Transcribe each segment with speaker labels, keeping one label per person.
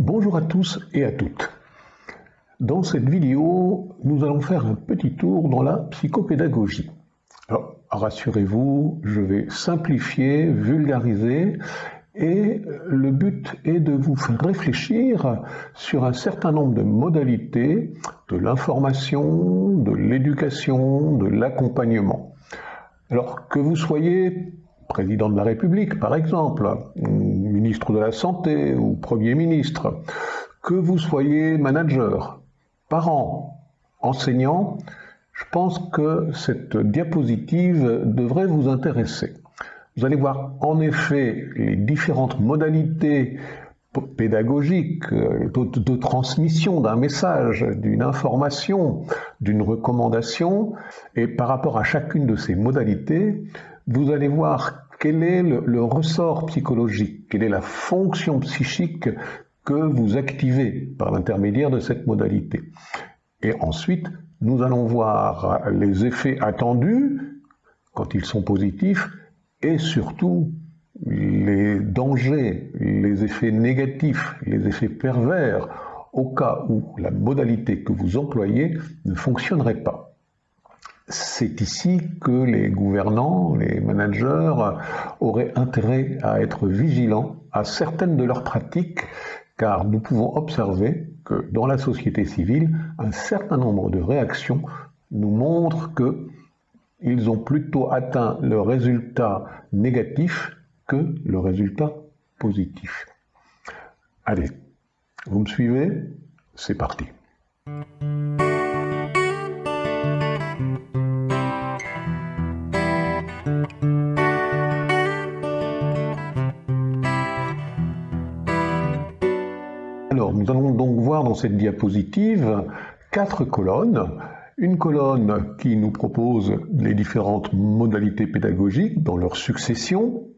Speaker 1: Bonjour à tous et à toutes. Dans cette vidéo, nous allons faire un petit tour dans la psychopédagogie. Alors, rassurez-vous, je vais simplifier, vulgariser, et le but est de vous faire réfléchir sur un certain nombre de modalités de l'information, de l'éducation, de l'accompagnement. Alors, que vous soyez président de la République, par exemple, ministre de la Santé ou Premier ministre, que vous soyez manager, parent, enseignant, je pense que cette diapositive devrait vous intéresser. Vous allez voir en effet les différentes modalités pédagogiques de, de transmission d'un message, d'une information, d'une recommandation, et par rapport à chacune de ces modalités, vous allez voir quel est le, ressort psychologique, quelle est la fonction psychique que vous activez par l'intermédiaire de cette modalité. Et ensuite, nous allons voir les effets attendus quand ils sont positifs et surtout les dangers, les effets négatifs, les effets pervers au cas où la modalité que vous employez ne fonctionnerait pas. C'est ici que les gouvernants, les managers auraient intérêt à être vigilants à certaines de leurs pratiques, car nous pouvons observer que dans la société civile, un certain nombre de réactions nous montrent qu'ils ont plutôt atteint le résultat négatif que le résultat positif. Allez, vous me suivez? C'est parti. Dans cette diapositive quatre colonnes. Une colonne qui nous propose les différentes modalités pédagogiques dans leur succession,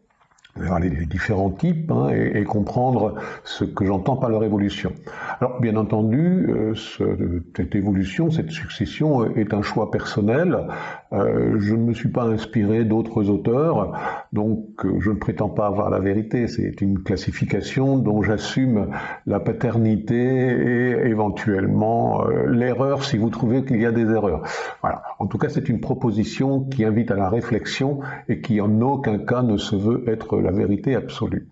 Speaker 1: les différents types hein, et, comprendre ce que j'entends par leur évolution. Alors bien entendu, euh, cette évolution, cette succession est un choix personnel. Euh, je ne me suis pas inspiré d'autres auteurs, donc euh, je ne prétends pas avoir la vérité. C'est une classification dont j'assume la paternité et éventuellement l'erreur si vous trouvez qu'il y a des erreurs. Voilà. En tout cas, c'est une proposition qui invite à la réflexion et qui en aucun cas ne se veut être la vérité absolue.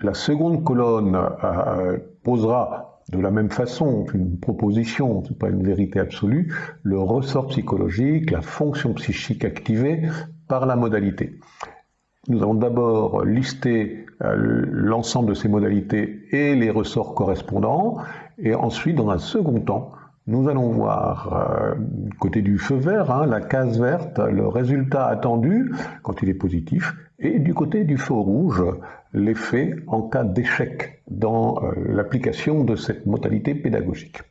Speaker 1: La seconde colonne euh, posera de la même façon une proposition, n'est pas une vérité absolue, le ressort psychologique, la fonction psychique activée par la modalité. Nous allons d'abord lister euh, l'ensemble de ces modalités et les ressorts correspondants, et ensuite, dans un second temps, nous allons voir, euh, côté du feu vert, hein, la case verte, le résultat attendu quand il est positif, et du côté du feu rouge, l'effet en cas d'échec dans euh, l'application de cette modalité pédagogique.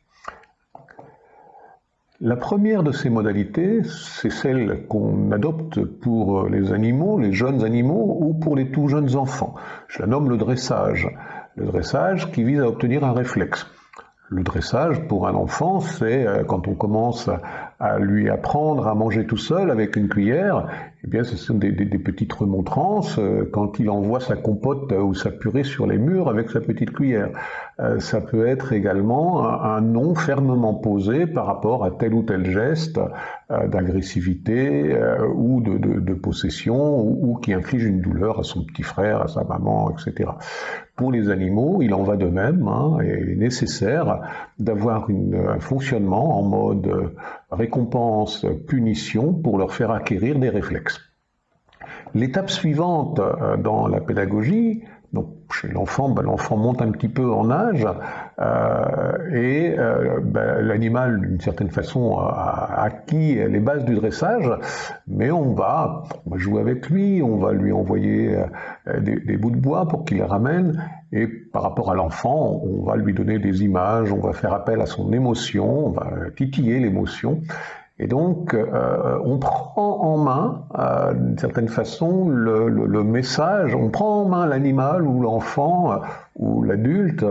Speaker 1: La première de ces modalités, c'est celle qu'on adopte pour euh, les animaux, les jeunes animaux ou pour les tout jeunes enfants. Je la nomme le dressage. Le dressage qui vise à obtenir un réflexe. Le dressage pour un enfant, c'est euh, quand on commence à lui apprendre à manger tout seul avec une cuillère, eh bien ce sont des, petites remontrances euh, quand il envoie sa compote ou sa purée sur les murs avec sa petite cuillère. Euh, ça peut être également un, nom fermement posé par rapport à tel ou tel geste d'agressivité ou de, possession ou, qui inflige une douleur à son petit frère, à sa maman, etc. Pour les animaux, il en va de même, hein, et il est nécessaire d'avoir un fonctionnement en mode récompense-punition pour leur faire acquérir des réflexes. L'étape suivante euh, dans la pédagogie, donc chez l'enfant, ben, l'enfant monte un petit peu en âge euh, et euh, ben, l'animal, d'une certaine façon, a acquis les bases du dressage, mais on va, jouer avec lui, on va lui envoyer des, bouts de bois pour qu'il les ramène, et par rapport à l'enfant, on va lui donner des images, on va faire appel à son émotion, on va titiller l'émotion, Et donc, euh, on prend en main, euh, d'une certaine façon, le, le, message, on prend en main l'animal ou l'enfant euh, ou l'adulte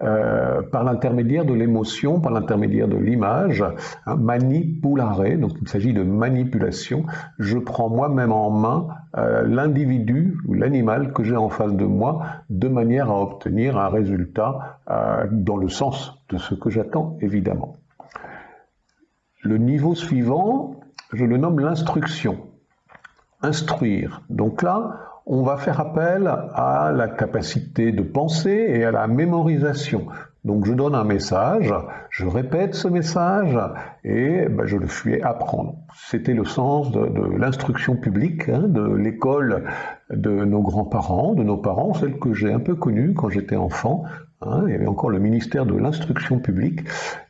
Speaker 1: euh, par l'intermédiaire de l'émotion, par l'intermédiaire de l'image, hein, manipulare, donc il s'agit de manipulation. Je prends moi-même en main euh, l'individu ou l'animal que j'ai en face de moi de manière à obtenir un résultat dans le sens de ce que j'attends, évidemment. Le niveau suivant, je le nomme l'instruction. Instruire. Donc là, on va faire appel à la capacité de penser et à la mémorisation. Donc je donne un message, je répète ce message et ben, je le fais apprendre. C'était le sens de, l'instruction publique, hein, de l'école de nos grands-parents, de nos parents, celle que j'ai un peu connue quand j'étais enfant, Hein, il y avait encore le ministère de l'instruction publique.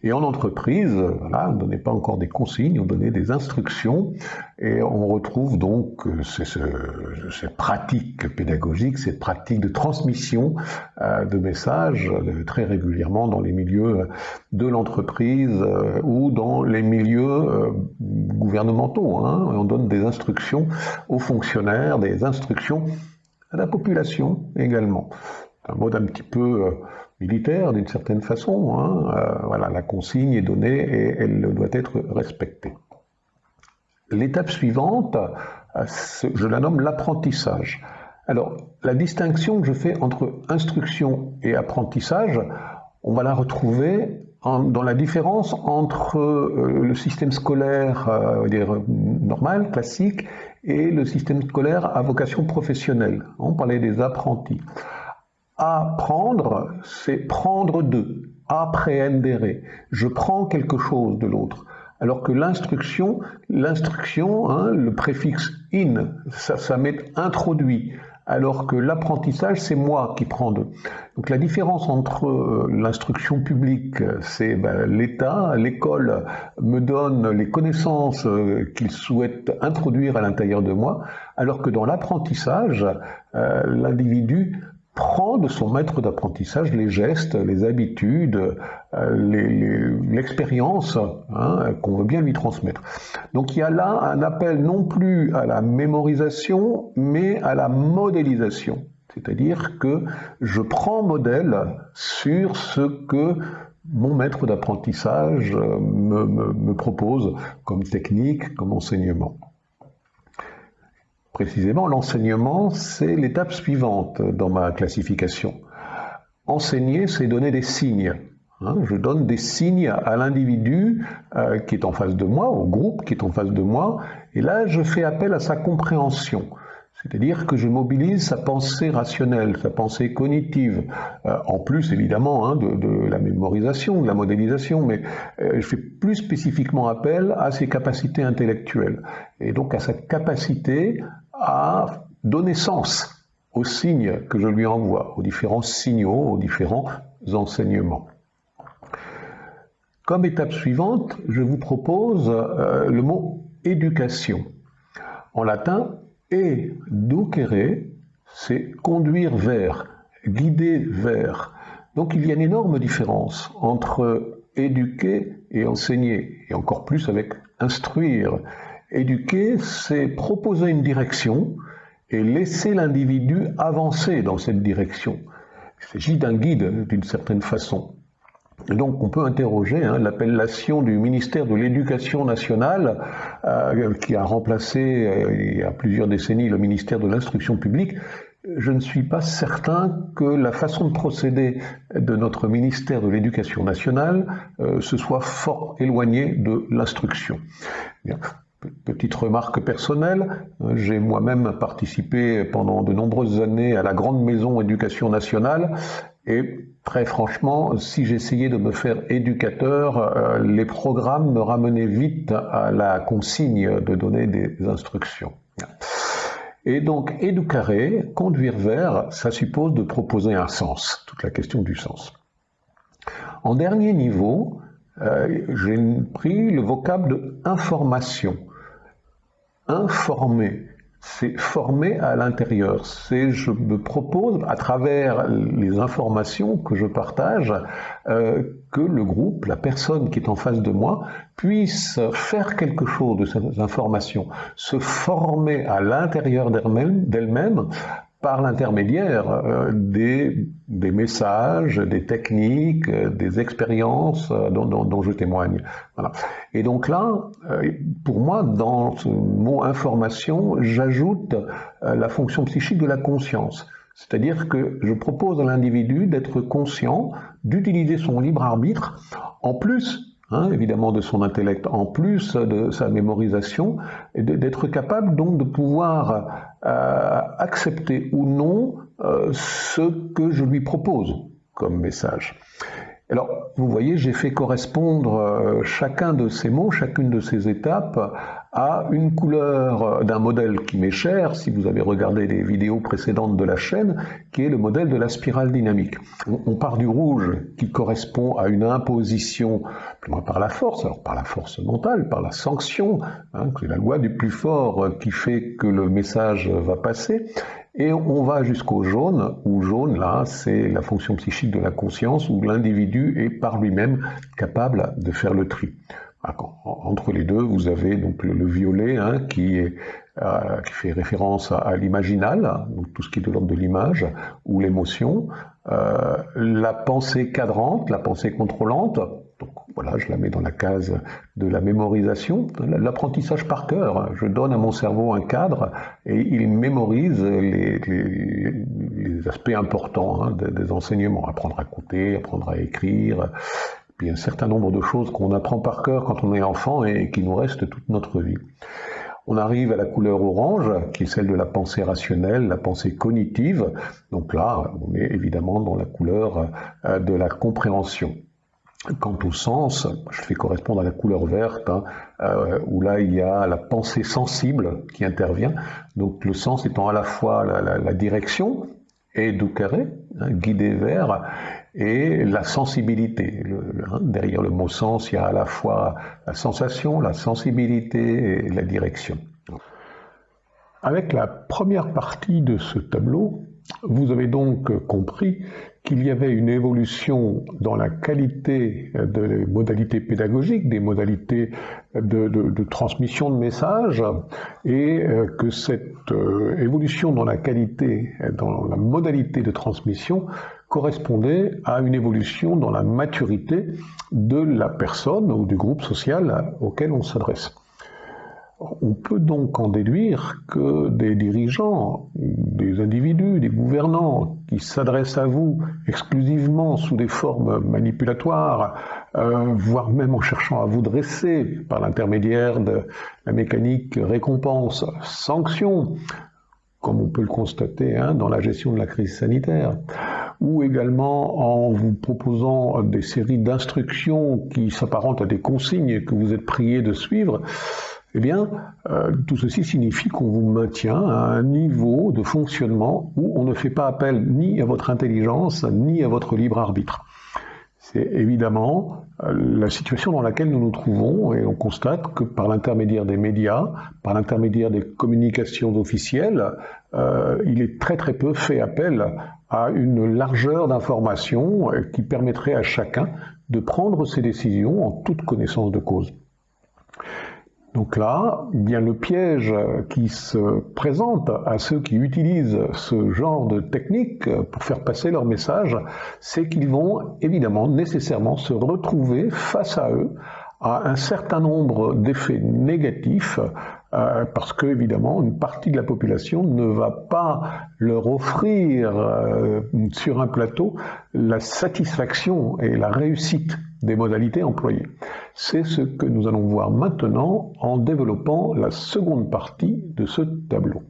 Speaker 1: Et en entreprise, on ne donnait pas encore des consignes, on donnait des instructions. Et on retrouve donc euh, cette pratique pédagogique, cette pratique de transmission euh, de messages euh, très régulièrement dans les milieux de l'entreprise ou dans les milieux gouvernementaux. Hein. On donne des instructions aux fonctionnaires, des instructions à la population également un mode un petit peu euh, militaire d'une certaine façon. Hein. Euh, voilà, la consigne est donnée et elle doit être respectée. L'étape suivante, euh, je la nomme l'apprentissage. Alors, la distinction que je fais entre instruction et apprentissage, on va la retrouver dans la différence entre le système scolaire normal, classique, et le système scolaire à vocation professionnelle. On parlait des apprentis. Apprendre, c'est prendre d'eux, apprehendere. Je prends quelque chose de l'autre. Alors que l'instruction, l'instruction, hein, le préfixe in, ça, ça m'est introduit. Alors que l'apprentissage, c'est moi qui prends d'eux. Donc la différence entre euh, l'instruction publique, c'est ben, l'État, l'école me donne les connaissances euh, qu'il souhaite introduire à l'intérieur de moi, alors que dans l'apprentissage, euh, l'individu prend de son maître d'apprentissage les gestes, les habitudes, euh, l'expérience hein, qu'on veut bien lui transmettre. Donc il y a là un appel non plus à la mémorisation, mais à la modélisation. C'est-à-dire que je prends modèle sur ce que mon maître d'apprentissage me, me propose comme technique, comme enseignement. Précisément, l'enseignement, c'est l'étape suivante dans ma classification. Enseigner, c'est donner des signes. Hein. je donne des signes à l'individu euh, qui est en face de moi, au groupe qui est en face de moi, et là, je fais appel à sa compréhension. C'est-à-dire que je mobilise sa pensée rationnelle, sa pensée cognitive, euh, en plus évidemment hein, de, la mémorisation, de la modélisation, mais euh, je fais plus spécifiquement appel à ses capacités intellectuelles, et donc à sa capacité à donner sens aux signes que je lui envoie, aux différents signaux, aux différents enseignements. Comme étape suivante, je vous propose euh, le mot éducation. En latin, educere, c'est conduire vers, guider vers. Donc il y a une énorme différence entre éduquer et enseigner, et encore plus avec instruire. Éduquer, c'est proposer une direction et laisser l'individu avancer dans cette direction. Il s'agit d'un guide d'une certaine façon. Donc on peut interroger hein, l'appellation du ministère de l'Éducation nationale, euh, qui a remplacé euh, il y a plusieurs décennies le ministère de l'Instruction publique. Je ne suis pas certain que la façon de procéder de notre ministère de l'Éducation nationale euh, se soit fort éloignée de l'instruction. Petite remarque personnelle, j'ai moi-même participé pendant de nombreuses années à la grande maison éducation nationale et très franchement, si j'essayais de me faire éducateur, euh, les programmes me ramenaient vite à la consigne de donner des instructions. Et donc, éduquer, conduire vers, ça suppose de proposer un sens, toute la question du sens. En dernier niveau, euh, j'ai pris le vocable de information informer. c'est former à l'intérieur. C'est je me propose à travers les informations que je partage euh, que le groupe, la personne qui est en face de moi, puisse faire quelque chose de ces informations, se former à l'intérieur d'elle-même par l'intermédiaire euh, des, des, messages, des techniques, euh, des expériences euh, dont, je témoigne. Voilà. Et donc là, pour moi, dans ce mot information, j'ajoute la fonction psychique de la conscience. C'est-à-dire que je propose à l'individu d'être conscient, d'utiliser son libre arbitre, en plus Hein, évidemment de son intellect, en plus de sa mémorisation, d'être capable donc de pouvoir euh, accepter ou non euh, ce que je lui propose comme message. Alors, vous voyez, j'ai fait correspondre euh, chacun de ces mots, chacune de ces étapes à une couleur d'un modèle qui m'est cher, si vous avez regardé les vidéos précédentes de la chaîne, qui est le modèle de la spirale dynamique. On, part du rouge qui correspond à une imposition par la force, alors par la force mentale, par la sanction, hein, c'est la loi du plus fort qui fait que le message va passer, et on va jusqu'au jaune, où jaune, là, c'est la fonction psychique de la conscience, où l'individu est par lui-même capable de faire le tri. Entre les deux, vous avez donc le, violet hein, qui, est, euh, qui, fait référence à, l'imaginal, donc tout ce qui est de l'ordre de l'image, ou l'émotion, euh, la pensée cadrante, la pensée contrôlante, voilà, je la mets dans la case de la mémorisation, l'apprentissage par cœur. Je donne à mon cerveau un cadre et il mémorise les, aspects importants hein, des, des, enseignements, apprendre à compter, apprendre à écrire, puis un certain nombre de choses qu'on apprend par cœur quand on est enfant et qui nous restent toute notre vie. On arrive à la couleur orange, qui est celle de la pensée rationnelle, la pensée cognitive. Donc là, on est évidemment dans la couleur euh, de la compréhension. Quant au sens, je fais correspondre à la couleur verte, hein, euh, où là il y a la pensée sensible qui intervient. Donc le sens étant à la fois la, direction, et du carré, hein, guidé vers, et la sensibilité. Hein, derrière le mot sens, il y a à la fois la sensation, la sensibilité et la direction. Avec la première partie de ce tableau, vous avez donc compris qu'il y avait une évolution dans la qualité des modalités pédagogiques, des modalités de, transmission de messages, et euh, que cette euh, évolution dans la qualité, dans la modalité de transmission, correspondait à une évolution dans la maturité de la personne ou du groupe social auquel on s'adresse. On peut donc en déduire que des dirigeants, des individus, des gouvernants qui s'adressent à vous exclusivement sous des formes manipulatoires, euh, voire même en cherchant à vous dresser par l'intermédiaire de la mécanique récompense-sanction, comme on peut le constater hein, dans la gestion de la crise sanitaire, ou également en vous proposant des séries d'instructions qui s'apparentent à des consignes que vous êtes prié de suivre, eh bien, euh, tout ceci signifie qu'on vous maintient à un niveau de fonctionnement où on ne fait pas appel ni à votre intelligence, ni à votre libre arbitre. C'est évidemment euh, la situation dans laquelle nous nous trouvons et on constate que par l'intermédiaire des médias, par l'intermédiaire des communications officielles, euh, il est très très peu fait appel à une largeur d'informations qui permettrait à chacun de prendre ses décisions en toute connaissance de cause. Donc là, bien le piège qui se présente à ceux qui utilisent ce genre de technique pour faire passer leur message, c'est qu'ils vont évidemment nécessairement se retrouver face à eux à un certain nombre d'effets négatifs euh, parce que évidemment une partie de la population ne va pas leur offrir euh, sur un plateau la satisfaction et la réussite des modalités employées. C'est ce que nous allons voir maintenant en développant la seconde partie de ce tableau.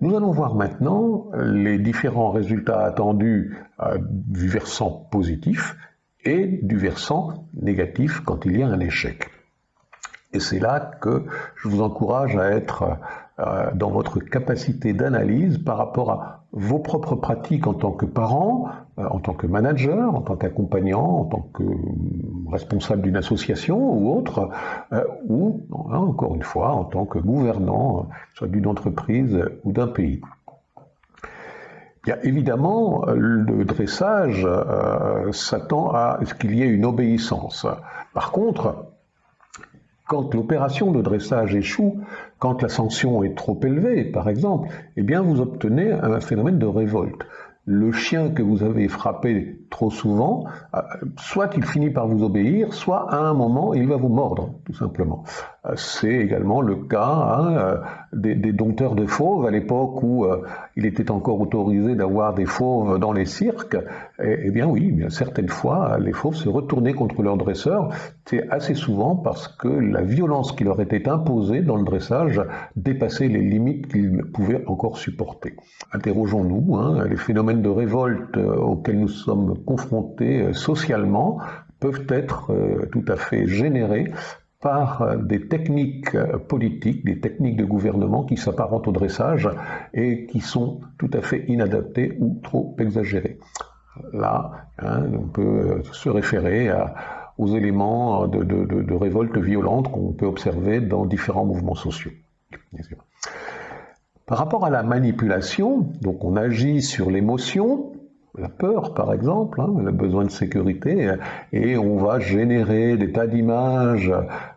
Speaker 1: Nous allons voir maintenant les différents résultats attendus euh, du versant positif et du versant négatif quand il y a un échec. Et c'est là que je vous encourage à être euh, dans votre capacité d'analyse par rapport à vos propres pratiques en tant que parent, euh, en tant que manager, en tant qu'accompagnant, en tant que responsable d'une association ou autre, euh, ou, hein, encore une fois, en tant que gouvernant, soit d'une entreprise ou d'un pays. A évidemment le dressage s'attend à ce qu'il y ait une obéissance. Par contre, quand l'opération de dressage échoue, quand la sanction est trop élevée, par exemple, eh bien vous obtenez un phénomène de révolte. Le chien que vous avez frappé trop souvent, euh, soit il finit par vous obéir, soit à un moment il va vous mordre, tout simplement. Euh, c'est également le cas hein, euh, des, dompteurs de fauves à l'époque où il était encore autorisé d'avoir des fauves dans les cirques. Eh, eh bien oui, certaines fois, les fauves se retournaient contre leurs dresseurs. C'est assez souvent parce que la violence qui leur était imposée dans le dressage dépassait les limites qu'ils pouvaient encore supporter. Interrogeons-nous, hein, les phénomènes de révolte auxquels nous sommes confrontés euh, socialement peuvent être euh, tout à fait générés par euh, des techniques politiques, des techniques de gouvernement qui s'apparentent au dressage et qui sont tout à fait inadaptées ou trop exagérées. Là, hein, on peut se référer aux éléments de, de révolte violente qu'on peut observer dans différents mouvements sociaux. Par rapport à la manipulation, donc on agit sur l'émotion, la peur, par exemple, hein, le besoin de sécurité, et on va générer des tas d'images,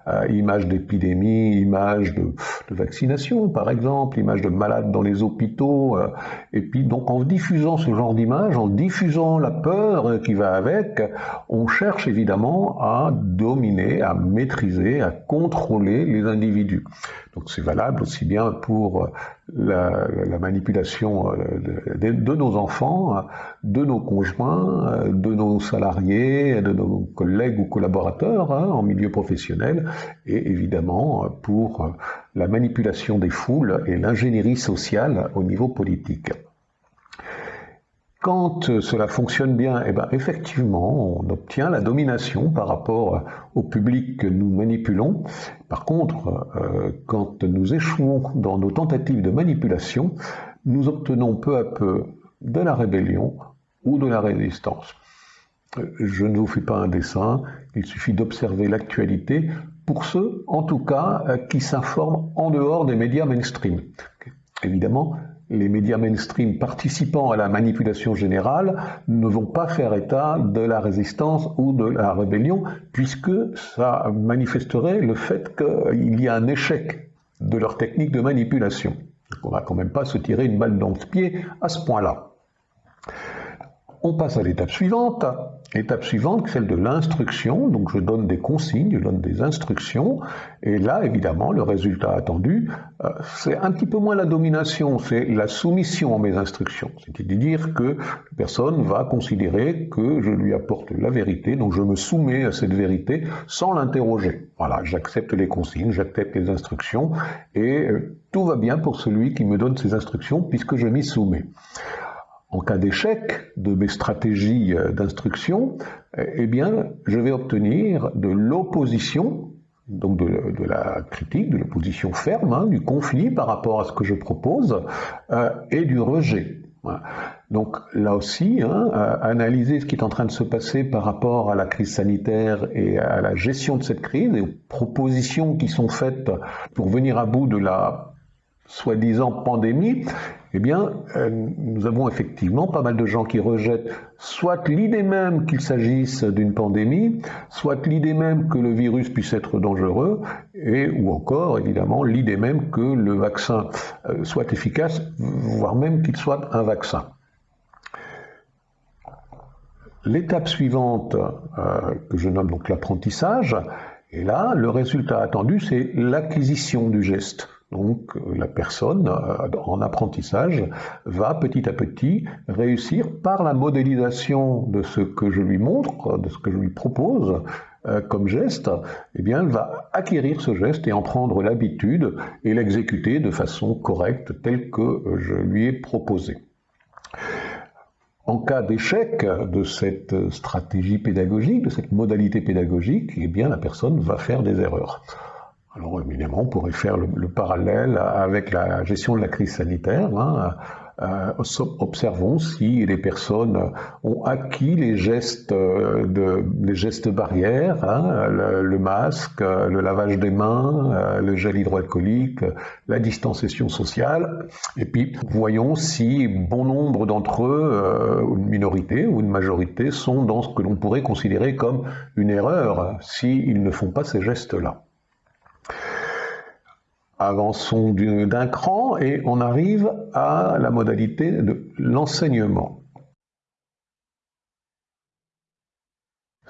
Speaker 1: euh, images d'épidémie, images de, vaccination, par exemple, images de malades dans les hôpitaux, euh, et puis donc en diffusant ce genre d'images, en diffusant la peur qui va avec, on cherche évidemment à dominer, à maîtriser, à contrôler les individus. Donc c'est valable aussi bien pour la, manipulation euh, de, nos enfants, de nos conjoints, de nos salariés, de nos collègues ou collaborateurs hein, en milieu professionnel, et évidemment pour la manipulation des foules et l'ingénierie sociale au niveau politique. Quand cela fonctionne bien, eh ben, effectivement, on obtient la domination par rapport au public que nous manipulons. Par contre, euh, quand nous échouons dans nos tentatives de manipulation, nous obtenons peu à peu de la rébellion ou de la résistance. Je ne vous fais pas un dessin, il suffit d'observer l'actualité pour ceux, en tout cas, qui s'informent en dehors des médias mainstream. Évidemment, les médias mainstream participant à la manipulation générale ne vont pas faire état de la résistance ou de la rébellion, puisque ça manifesterait le fait qu'il y a un échec de leur technique de manipulation. on ne va quand même pas se tirer une balle dans le pied à ce point-là. On passe à l'étape suivante. Étape suivante, celle de l'instruction. Donc je donne des consignes, je donne des instructions. Et là, évidemment, le résultat attendu, euh, c'est un petit peu moins la domination, c'est la soumission à mes instructions. C'est-à-dire que la personne va considérer que je lui apporte la vérité, donc je me soumets à cette vérité sans l'interroger. Voilà, j'accepte les consignes, j'accepte les instructions, et euh, tout va bien pour celui qui me donne ces instructions puisque je m'y soumets. En cas d'échec de mes stratégies euh, d'instruction, eh bien, je vais obtenir de l'opposition, donc de, la critique, de l'opposition ferme, hein, du conflit par rapport à ce que je propose, euh, et du rejet. Donc là aussi, hein, analyser ce qui est en train de se passer par rapport à la crise sanitaire et à la gestion de cette crise et aux propositions qui sont faites pour venir à bout de la soi-disant pandémie, eh bien, euh, nous avons effectivement pas mal de gens qui rejettent soit l'idée même qu'il s'agisse d'une pandémie, soit l'idée même que le virus puisse être dangereux, et ou encore, évidemment, l'idée même que le vaccin euh, soit efficace, voire même qu'il soit un vaccin. L'étape suivante, euh, que je nomme donc l'apprentissage, et là, le résultat attendu, c'est l'acquisition du geste. Donc la personne euh, en apprentissage va petit à petit réussir par la modélisation de ce que je lui montre, de ce que je lui propose euh, comme geste, eh bien elle va acquérir ce geste et en prendre l'habitude et l'exécuter de façon correcte telle que je lui ai proposé. En cas d'échec de cette stratégie pédagogique, de cette modalité pédagogique, eh bien la personne va faire des erreurs. Alors évidemment, on pourrait faire le, parallèle avec la gestion de la crise sanitaire. Hein. euh, observons si les personnes ont acquis les gestes, de, les gestes barrières, hein, le, masque, le lavage des mains, le gel hydroalcoolique, la distanciation sociale. Et puis voyons si bon nombre d'entre eux, une minorité ou une majorité, sont dans ce que l'on pourrait considérer comme une erreur s'ils ne font pas ces gestes-là. Avançons d'un cran et on arrive à la modalité de l'enseignement.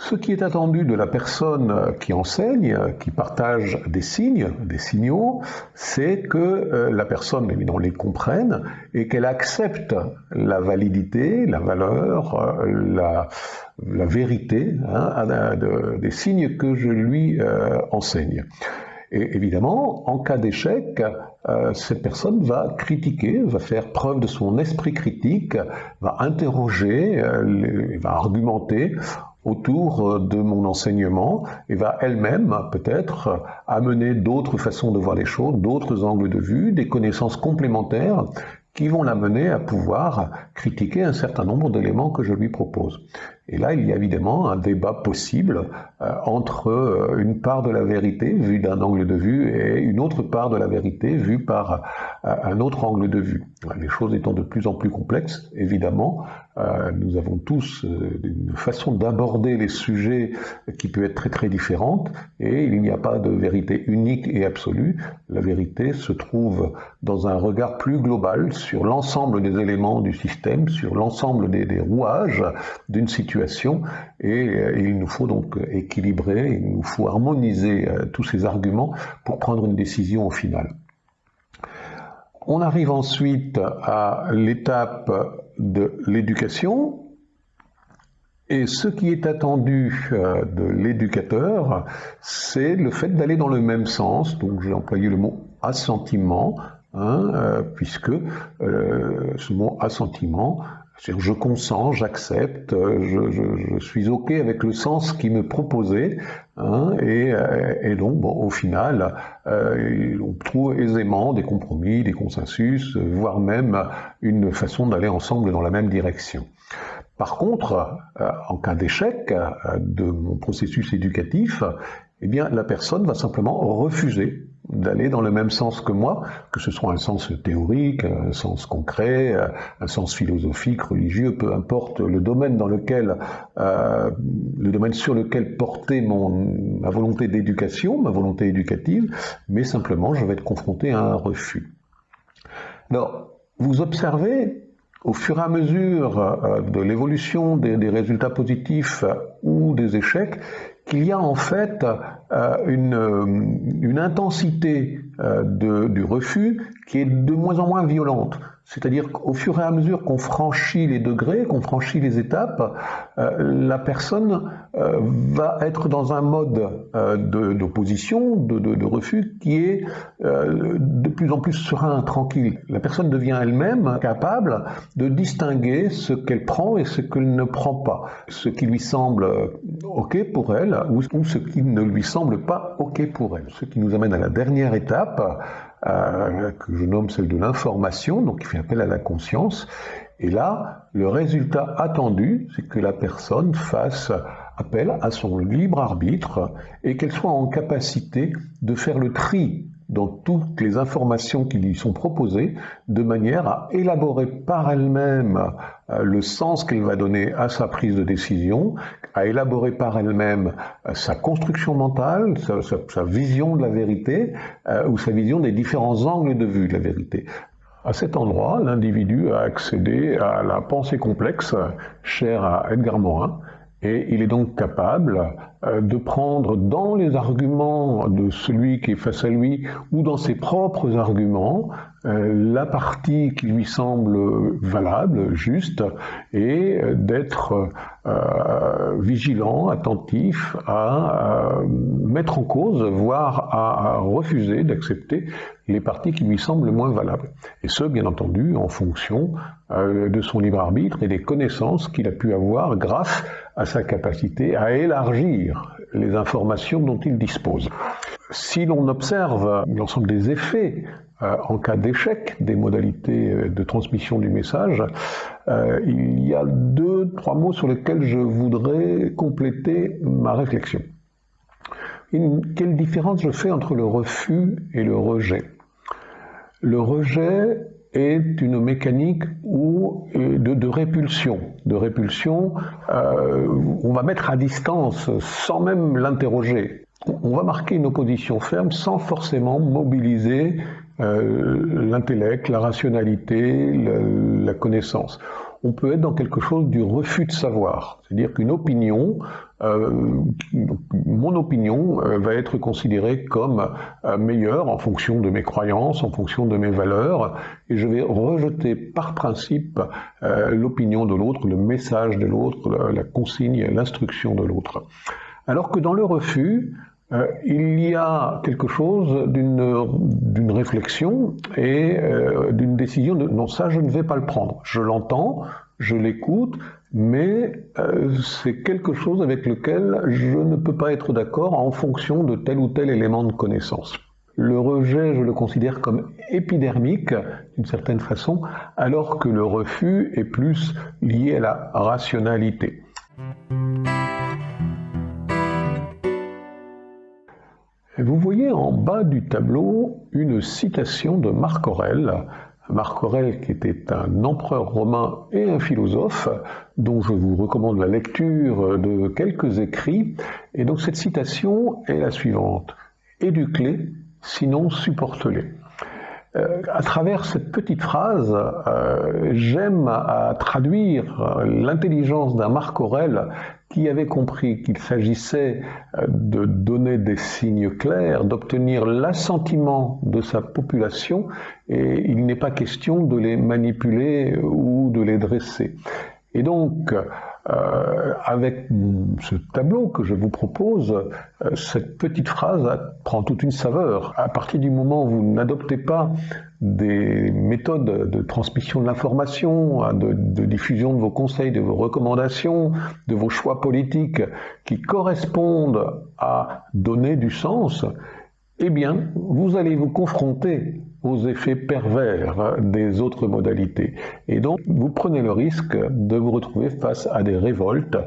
Speaker 1: Ce qui est attendu de la personne qui enseigne, qui partage des signes, des signaux, c'est que euh, la personne évidemment les comprenne et qu'elle accepte la validité, la valeur, euh, la, vérité hein, des signes que je lui euh, enseigne. Et évidemment, en cas d'échec, euh, cette personne va critiquer, va faire preuve de son esprit critique, va interroger, euh, va argumenter autour euh, de mon enseignement et va elle-même peut-être amener d'autres façons de voir les choses, d'autres angles de vue, des connaissances complémentaires qui vont l'amener à pouvoir critiquer un certain nombre d'éléments que je lui propose. Et là, il y a évidemment un débat possible euh, entre euh, une part de la vérité vue d'un angle de vue et une autre part de la vérité vue par euh, un autre angle de vue. Les choses étant de plus en plus complexes, évidemment, nous avons tous une façon d'aborder les sujets qui peut être très très différente et il n'y a pas de vérité unique et absolue. La vérité se trouve dans un regard plus global sur l'ensemble des éléments du système, sur l'ensemble des, des rouages d'une situation et euh, il nous faut donc équilibrer, il nous faut harmoniser euh, tous ces arguments pour prendre une décision au final. On arrive ensuite à l'étape de l'éducation. Et ce qui est attendu euh, de l'éducateur, c'est le fait d'aller dans le même sens. Donc j'ai employé le mot assentiment, hein, puisque ce mot assentiment je consens, j'accepte, je, suis OK avec le sens qui me proposait, hein, euh, et, donc bon, au final, euh, on trouve aisément des compromis, des consensus, voire même une façon d'aller ensemble dans la même direction. Par contre, euh, en cas d'échec de mon processus éducatif, eh bien, la personne va simplement refuser d'aller dans le même sens que moi, que ce soit un sens théorique, un sens concret, un sens philosophique, religieux, peu importe le domaine dans lequel, euh, le domaine sur lequel porter mon, ma volonté d'éducation, ma volonté éducative, mais simplement je vais être confronté à un refus. Alors, vous observez au fur et à mesure euh, de l'évolution des, résultats positifs ou des échecs qu'il y a en fait euh, une, euh, intensité euh, du refus qui est de moins en moins violente. C'est-à-dire qu'au fur et à mesure qu'on franchit les degrés, qu'on franchit les étapes, la personne va être dans un mode d'opposition, de, de, de, refus qui est de plus en plus serein, tranquille. La personne devient elle-même capable de distinguer ce qu'elle prend et ce qu'elle ne prend pas, ce qui lui semble OK pour elle ou ce qui ne lui semble pas OK pour elle. Ce qui nous amène à la dernière étape, euh, que je nomme celle de l'information, donc qui fait appel à la conscience. Et là, le résultat attendu, c'est que la personne fasse appel à son libre arbitre et qu'elle soit en capacité de faire le tri dans toutes les informations qui lui sont proposées, de manière à élaborer par elle-même euh, le sens qu'elle va donner à sa prise de décision, à élaborer par elle-même euh, sa construction mentale, sa, vision de la vérité, euh, ou sa vision des différents angles de vue de la vérité. À cet endroit, l'individu a accédé à la pensée complexe chère à Edgar Morin, et il est donc capable euh, de prendre dans les arguments de celui qui est face à lui ou dans ses propres arguments euh, la partie qui lui semble valable, juste, et euh, d'être vigilant, attentif à mettre en cause, voire à, refuser d'accepter les parties qui lui semblent moins valables. Et ce, bien entendu, en fonction de son libre arbitre et des connaissances qu'il a pu avoir grâce à sa capacité à élargir les informations dont il dispose. Si l'on observe l'ensemble des effets euh, en cas d'échec des modalités euh, de transmission du message, euh, il y a deux, trois mots sur lesquels je voudrais compléter ma réflexion. quelle différence je fais entre le refus et le rejet? Le rejet est une mécanique où, de, de, répulsion. De répulsion, on va mettre à distance sans même l'interroger on va marquer une opposition ferme sans forcément mobiliser euh, l'intellect, la rationalité, la, connaissance. On peut être dans quelque chose du refus de savoir, c'est-à-dire qu'une opinion, euh, mon opinion euh, va être considérée comme meilleure en fonction de mes croyances, en fonction de mes valeurs, et je vais rejeter par principe l'opinion de l'autre, le message de l'autre, la consigne, l'instruction de l'autre. Alors que dans le refus, euh, il y a quelque chose d'une réflexion et euh, d'une décision de non, ça je ne vais pas le prendre. Je l'entends, je l'écoute, mais euh, c'est quelque chose avec lequel je ne peux pas être d'accord en fonction de tel ou tel élément de connaissance. Le rejet, je le considère comme épidermique, d'une certaine façon, alors que le refus est plus lié à la rationalité. Vous voyez en bas du tableau une citation de Marc Aurèle, Marc Aurèle qui était un empereur romain et un philosophe, dont je vous recommande la lecture de quelques écrits. Et donc cette citation est la suivante. Éduque-les, sinon supporte-les. Euh, à travers cette petite phrase, euh, j'aime à traduire l'intelligence d'un Marc Aurèle qui avait compris qu'il s'agissait euh, de donner des signes clairs, d'obtenir l'assentiment de sa population, et il n'est pas question de les manipuler ou de les dresser. Et donc, euh, avec ce tableau que je vous propose, euh, cette petite phrase prend toute une saveur. À partir du moment où vous n'adoptez pas des méthodes de transmission de l'information, hein, de, diffusion de vos conseils, de vos recommandations, de vos choix politiques qui correspondent à donner du sens, eh bien, vous allez vous confronter aux effets pervers des autres modalités. Et donc, vous prenez le risque de vous retrouver face à des révoltes,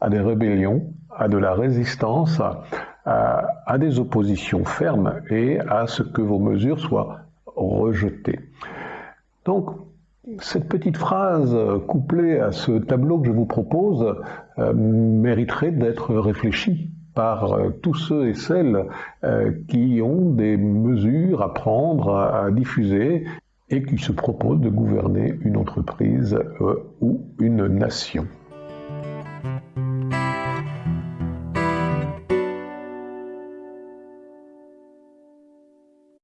Speaker 1: à des rébellions, à de la résistance, à des oppositions fermes et à ce que vos mesures soient rejetées. Donc, cette petite phrase couplée à ce tableau que je vous propose euh, mériterait d'être réfléchie par euh, tous ceux et celles euh, qui ont des mesures à prendre, à, diffuser et qui se proposent de gouverner une entreprise ou une nation.